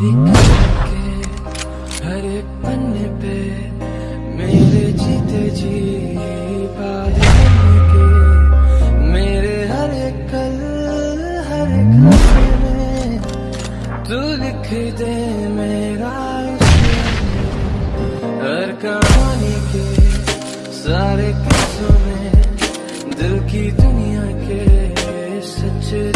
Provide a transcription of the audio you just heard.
मेरी के हर एक पन्ने पे मेरे जीते जी बात के, मेरे हर एक कल हर एक में तू लिख दे मेरा हर कहानी के सारे किस्सों में दिल की दुनिया के सच्चे